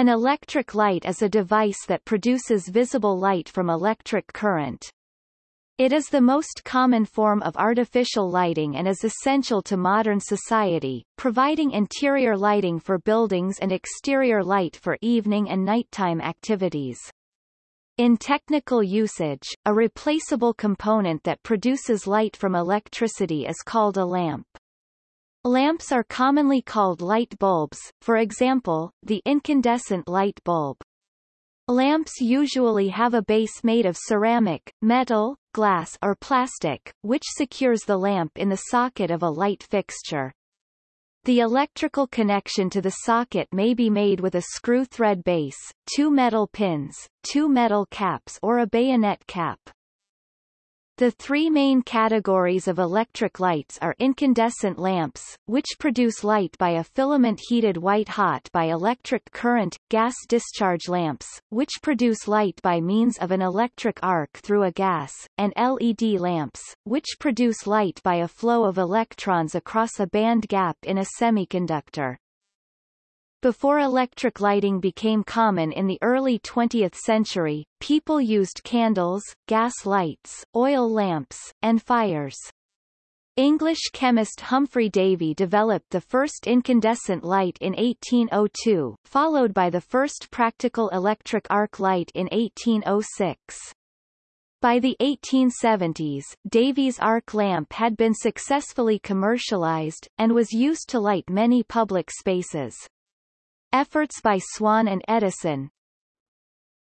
An electric light is a device that produces visible light from electric current. It is the most common form of artificial lighting and is essential to modern society, providing interior lighting for buildings and exterior light for evening and nighttime activities. In technical usage, a replaceable component that produces light from electricity is called a lamp. Lamps are commonly called light bulbs, for example, the incandescent light bulb. Lamps usually have a base made of ceramic, metal, glass or plastic, which secures the lamp in the socket of a light fixture. The electrical connection to the socket may be made with a screw thread base, two metal pins, two metal caps or a bayonet cap. The three main categories of electric lights are incandescent lamps, which produce light by a filament heated white-hot by electric current, gas discharge lamps, which produce light by means of an electric arc through a gas, and LED lamps, which produce light by a flow of electrons across a band gap in a semiconductor. Before electric lighting became common in the early 20th century, people used candles, gas lights, oil lamps, and fires. English chemist Humphry Davy developed the first incandescent light in 1802, followed by the first practical electric arc light in 1806. By the 1870s, Davy's arc lamp had been successfully commercialized, and was used to light many public spaces. Efforts by Swan and Edison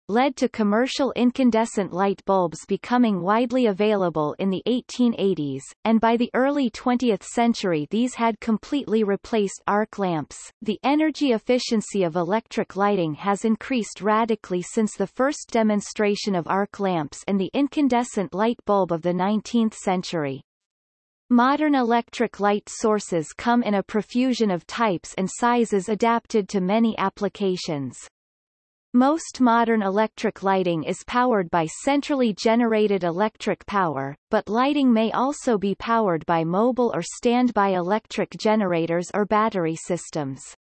led to commercial incandescent light bulbs becoming widely available in the 1880s, and by the early 20th century these had completely replaced arc lamps. The energy efficiency of electric lighting has increased radically since the first demonstration of arc lamps and the incandescent light bulb of the 19th century. Modern electric light sources come in a profusion of types and sizes adapted to many applications. Most modern electric lighting is powered by centrally generated electric power, but lighting may also be powered by mobile or standby electric generators or battery systems.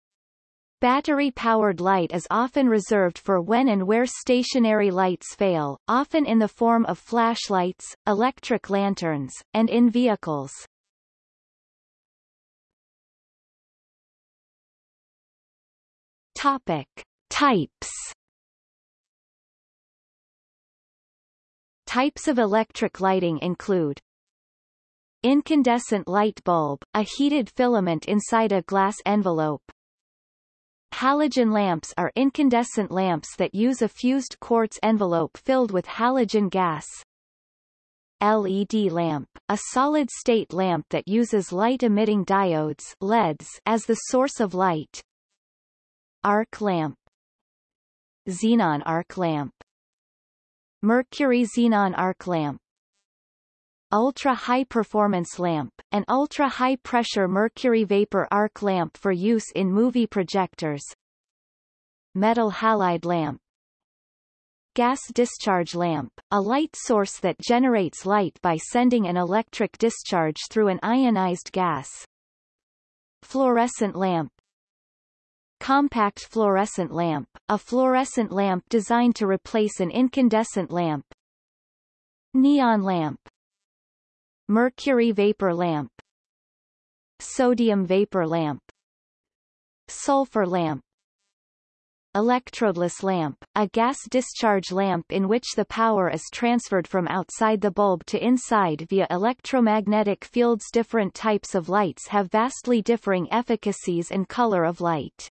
Battery-powered light is often reserved for when and where stationary lights fail, often in the form of flashlights, electric lanterns, and in vehicles. Topic. Types Types of electric lighting include Incandescent light bulb, a heated filament inside a glass envelope, Halogen lamps are incandescent lamps that use a fused quartz envelope filled with halogen gas. LED lamp, a solid-state lamp that uses light-emitting diodes LEDs as the source of light. Arc lamp Xenon arc lamp Mercury xenon arc lamp ultra-high performance lamp, an ultra-high pressure mercury vapor arc lamp for use in movie projectors. Metal halide lamp. Gas discharge lamp, a light source that generates light by sending an electric discharge through an ionized gas. Fluorescent lamp. Compact fluorescent lamp, a fluorescent lamp designed to replace an incandescent lamp. Neon lamp Mercury vapor lamp Sodium vapor lamp Sulfur lamp Electrodeless lamp, a gas discharge lamp in which the power is transferred from outside the bulb to inside via electromagnetic fields Different types of lights have vastly differing efficacies and color of light.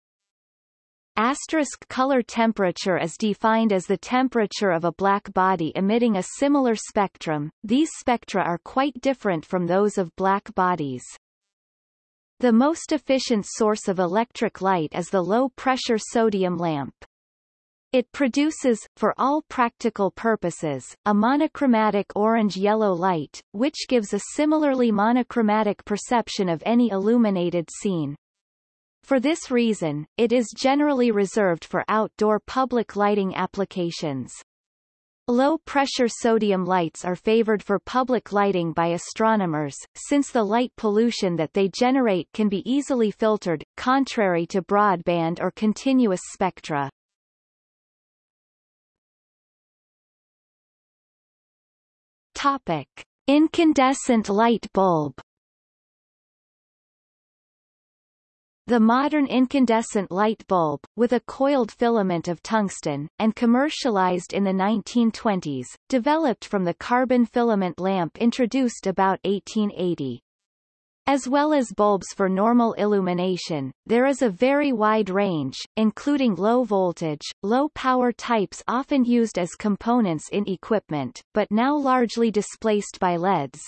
Asterisk color temperature is defined as the temperature of a black body emitting a similar spectrum. These spectra are quite different from those of black bodies. The most efficient source of electric light is the low-pressure sodium lamp. It produces, for all practical purposes, a monochromatic orange-yellow light, which gives a similarly monochromatic perception of any illuminated scene. For this reason, it is generally reserved for outdoor public lighting applications. Low-pressure sodium lights are favored for public lighting by astronomers, since the light pollution that they generate can be easily filtered, contrary to broadband or continuous spectra. Topic. Incandescent light bulb The modern incandescent light bulb, with a coiled filament of tungsten, and commercialized in the 1920s, developed from the carbon filament lamp introduced about 1880. As well as bulbs for normal illumination, there is a very wide range, including low-voltage, low-power types often used as components in equipment, but now largely displaced by LEDs,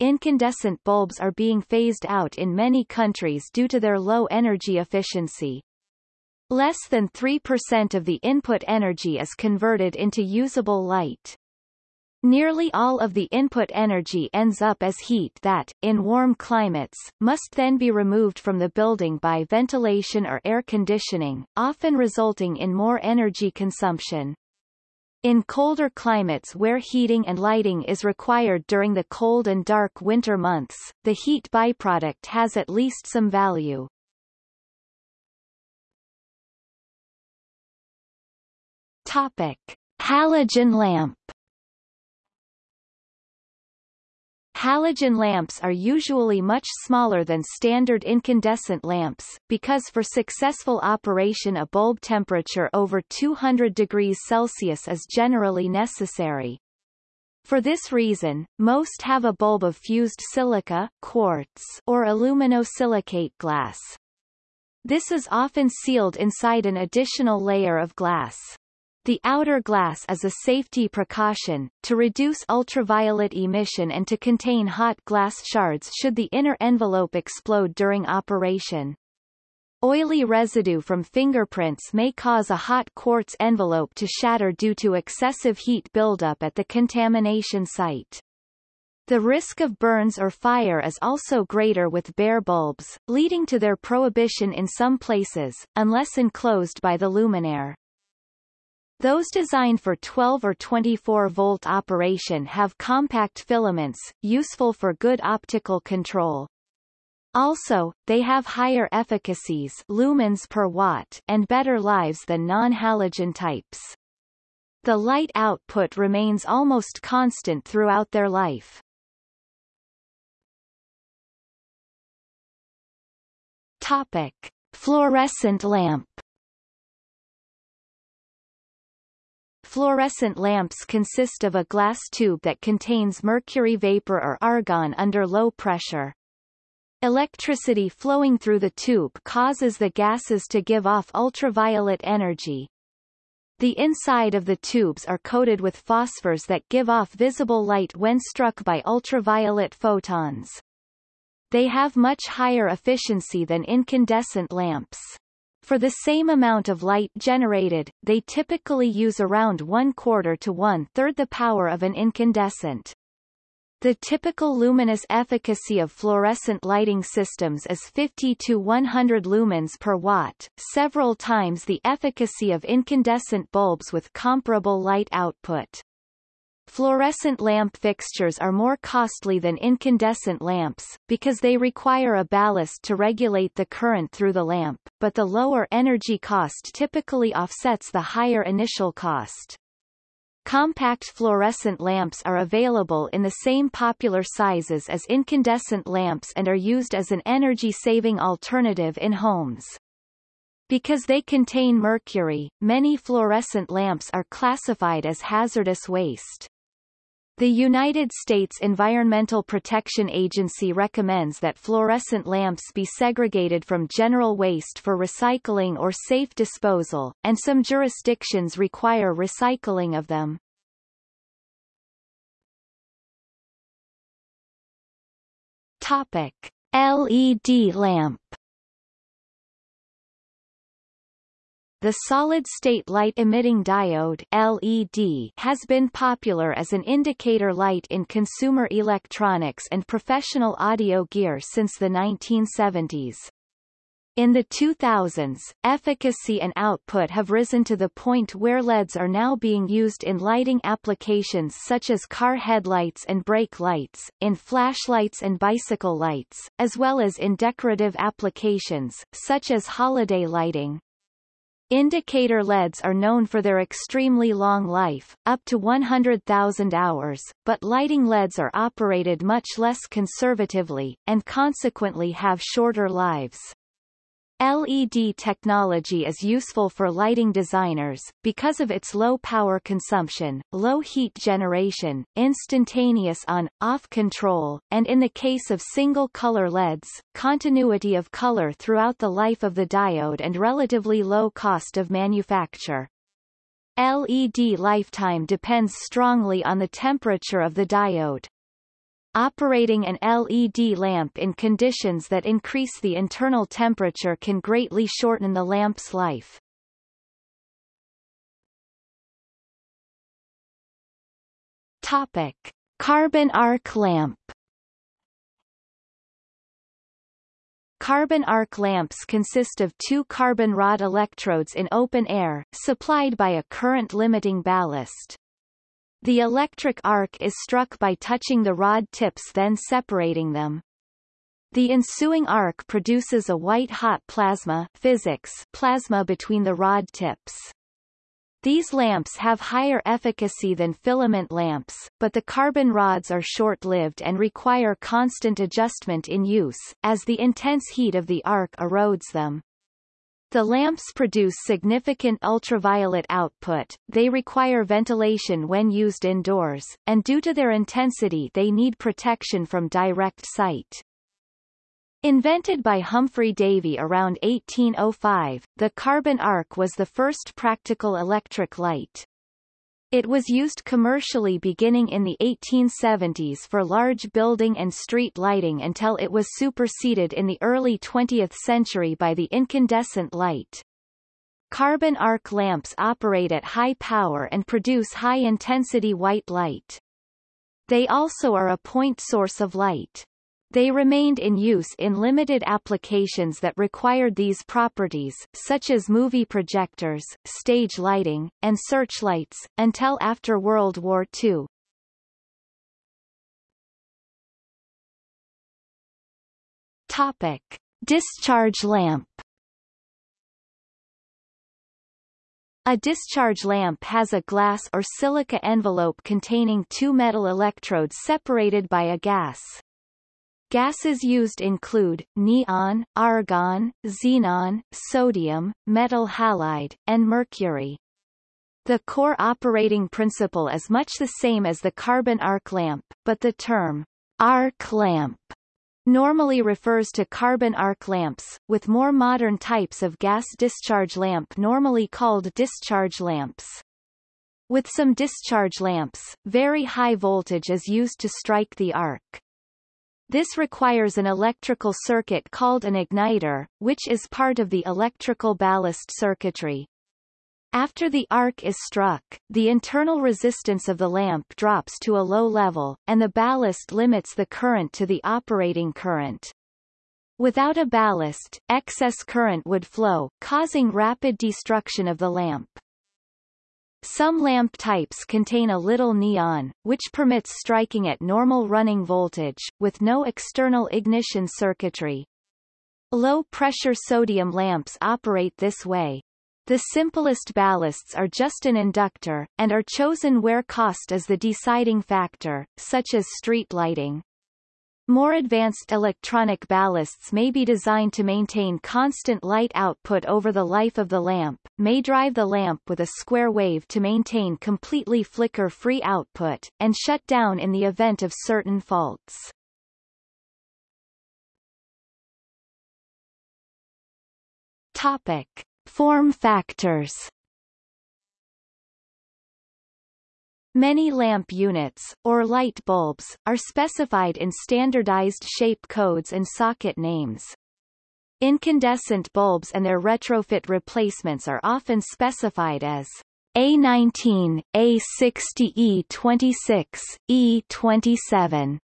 incandescent bulbs are being phased out in many countries due to their low energy efficiency. Less than 3% of the input energy is converted into usable light. Nearly all of the input energy ends up as heat that, in warm climates, must then be removed from the building by ventilation or air conditioning, often resulting in more energy consumption. In colder climates where heating and lighting is required during the cold and dark winter months, the heat byproduct has at least some value. Topic. Halogen lamp Halogen lamps are usually much smaller than standard incandescent lamps, because for successful operation a bulb temperature over 200 degrees Celsius is generally necessary. For this reason, most have a bulb of fused silica, quartz, or aluminosilicate glass. This is often sealed inside an additional layer of glass. The outer glass is a safety precaution, to reduce ultraviolet emission and to contain hot glass shards should the inner envelope explode during operation. Oily residue from fingerprints may cause a hot quartz envelope to shatter due to excessive heat buildup at the contamination site. The risk of burns or fire is also greater with bare bulbs, leading to their prohibition in some places, unless enclosed by the luminaire. Those designed for 12 or 24 volt operation have compact filaments, useful for good optical control. Also, they have higher efficacies lumens per watt and better lives than non-halogen types. The light output remains almost constant throughout their life. Topic. Fluorescent lamp Fluorescent lamps consist of a glass tube that contains mercury vapor or argon under low pressure. Electricity flowing through the tube causes the gases to give off ultraviolet energy. The inside of the tubes are coated with phosphors that give off visible light when struck by ultraviolet photons. They have much higher efficiency than incandescent lamps. For the same amount of light generated, they typically use around one quarter to one-third the power of an incandescent. The typical luminous efficacy of fluorescent lighting systems is 50 to 100 lumens per watt, several times the efficacy of incandescent bulbs with comparable light output. Fluorescent lamp fixtures are more costly than incandescent lamps, because they require a ballast to regulate the current through the lamp, but the lower energy cost typically offsets the higher initial cost. Compact fluorescent lamps are available in the same popular sizes as incandescent lamps and are used as an energy-saving alternative in homes. Because they contain mercury, many fluorescent lamps are classified as hazardous waste. The United States Environmental Protection Agency recommends that fluorescent lamps be segregated from general waste for recycling or safe disposal, and some jurisdictions require recycling of them. Topic. LED lamp The solid-state light-emitting diode LED has been popular as an indicator light in consumer electronics and professional audio gear since the 1970s. In the 2000s, efficacy and output have risen to the point where LEDs are now being used in lighting applications such as car headlights and brake lights, in flashlights and bicycle lights, as well as in decorative applications, such as holiday lighting. Indicator LEDs are known for their extremely long life, up to 100,000 hours, but lighting LEDs are operated much less conservatively, and consequently have shorter lives. LED technology is useful for lighting designers, because of its low power consumption, low heat generation, instantaneous on-off control, and in the case of single-color LEDs, continuity of color throughout the life of the diode and relatively low cost of manufacture. LED lifetime depends strongly on the temperature of the diode. Operating an LED lamp in conditions that increase the internal temperature can greatly shorten the lamp's life. Topic. Carbon arc lamp Carbon arc lamps consist of two carbon rod electrodes in open air, supplied by a current-limiting ballast. The electric arc is struck by touching the rod tips then separating them. The ensuing arc produces a white-hot plasma physics plasma between the rod tips. These lamps have higher efficacy than filament lamps, but the carbon rods are short-lived and require constant adjustment in use, as the intense heat of the arc erodes them. The lamps produce significant ultraviolet output, they require ventilation when used indoors, and due to their intensity they need protection from direct sight. Invented by Humphry Davy around 1805, the carbon arc was the first practical electric light. It was used commercially beginning in the 1870s for large building and street lighting until it was superseded in the early 20th century by the incandescent light. Carbon arc lamps operate at high power and produce high-intensity white light. They also are a point source of light. They remained in use in limited applications that required these properties, such as movie projectors, stage lighting, and searchlights, until after World War II. Topic. Discharge lamp A discharge lamp has a glass or silica envelope containing two metal electrodes separated by a gas. Gases used include, neon, argon, xenon, sodium, metal halide, and mercury. The core operating principle is much the same as the carbon arc lamp, but the term arc lamp normally refers to carbon arc lamps, with more modern types of gas discharge lamp normally called discharge lamps. With some discharge lamps, very high voltage is used to strike the arc. This requires an electrical circuit called an igniter, which is part of the electrical ballast circuitry. After the arc is struck, the internal resistance of the lamp drops to a low level, and the ballast limits the current to the operating current. Without a ballast, excess current would flow, causing rapid destruction of the lamp. Some lamp types contain a little neon, which permits striking at normal running voltage, with no external ignition circuitry. Low-pressure sodium lamps operate this way. The simplest ballasts are just an inductor, and are chosen where cost is the deciding factor, such as street lighting. More advanced electronic ballasts may be designed to maintain constant light output over the life of the lamp, may drive the lamp with a square wave to maintain completely flicker-free output, and shut down in the event of certain faults. Topic. Form factors Many lamp units, or light bulbs, are specified in standardized shape codes and socket names. Incandescent bulbs and their retrofit replacements are often specified as A19, A60 E26, E27.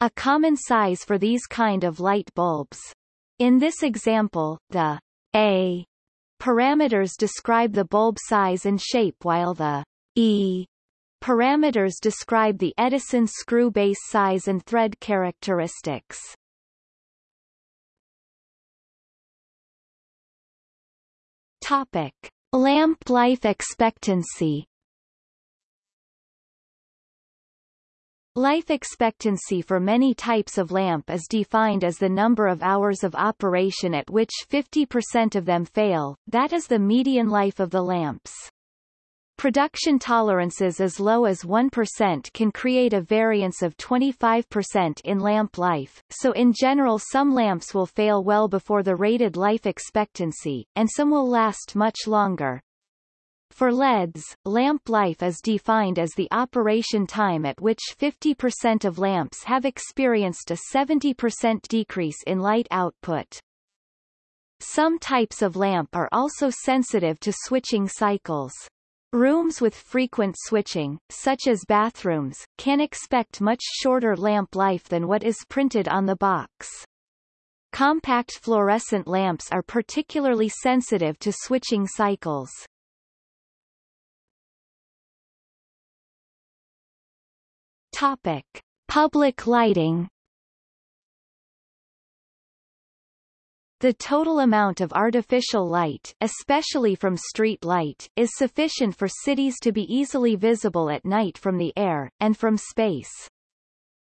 A common size for these kind of light bulbs. In this example, the A parameters describe the bulb size and shape while the E parameters describe the Edison screw base size and thread characteristics. Topic. Lamp life expectancy Life expectancy for many types of lamp is defined as the number of hours of operation at which 50% of them fail, that is the median life of the lamps. Production tolerances as low as 1% can create a variance of 25% in lamp life, so in general some lamps will fail well before the rated life expectancy, and some will last much longer. For LEDs, lamp life is defined as the operation time at which 50% of lamps have experienced a 70% decrease in light output. Some types of lamp are also sensitive to switching cycles. Rooms with frequent switching, such as bathrooms, can expect much shorter lamp life than what is printed on the box. Compact fluorescent lamps are particularly sensitive to switching cycles. Topic. Public lighting The total amount of artificial light, especially from street light, is sufficient for cities to be easily visible at night from the air, and from space.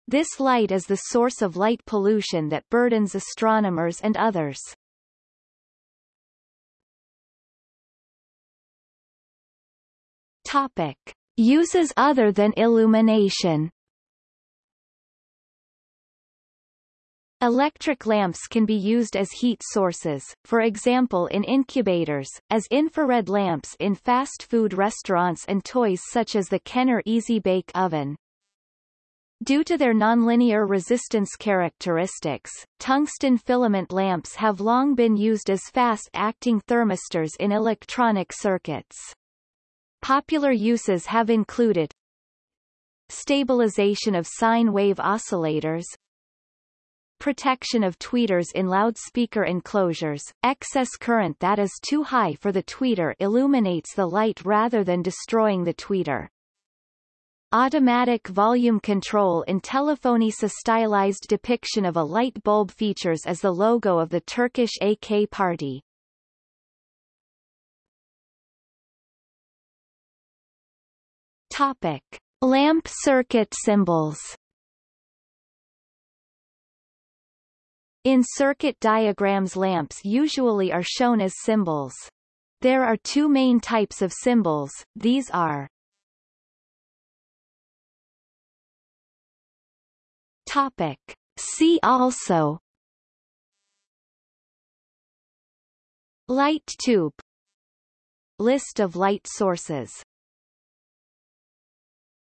This light is the source of light pollution that burdens astronomers and others. Topic. Uses other than illumination Electric lamps can be used as heat sources, for example in incubators, as infrared lamps in fast food restaurants and toys such as the Kenner Easy Bake Oven. Due to their nonlinear resistance characteristics, tungsten filament lamps have long been used as fast-acting thermistors in electronic circuits. Popular uses have included stabilization of sine wave oscillators, protection of tweeters in loudspeaker enclosures, excess current that is too high for the tweeter illuminates the light rather than destroying the tweeter. Automatic volume control in Telefonisa stylized depiction of a light bulb features as the logo of the Turkish AK party. Topic. Lamp circuit symbols In circuit diagrams lamps usually are shown as symbols. There are two main types of symbols, these are Topic. See also Light tube List of light sources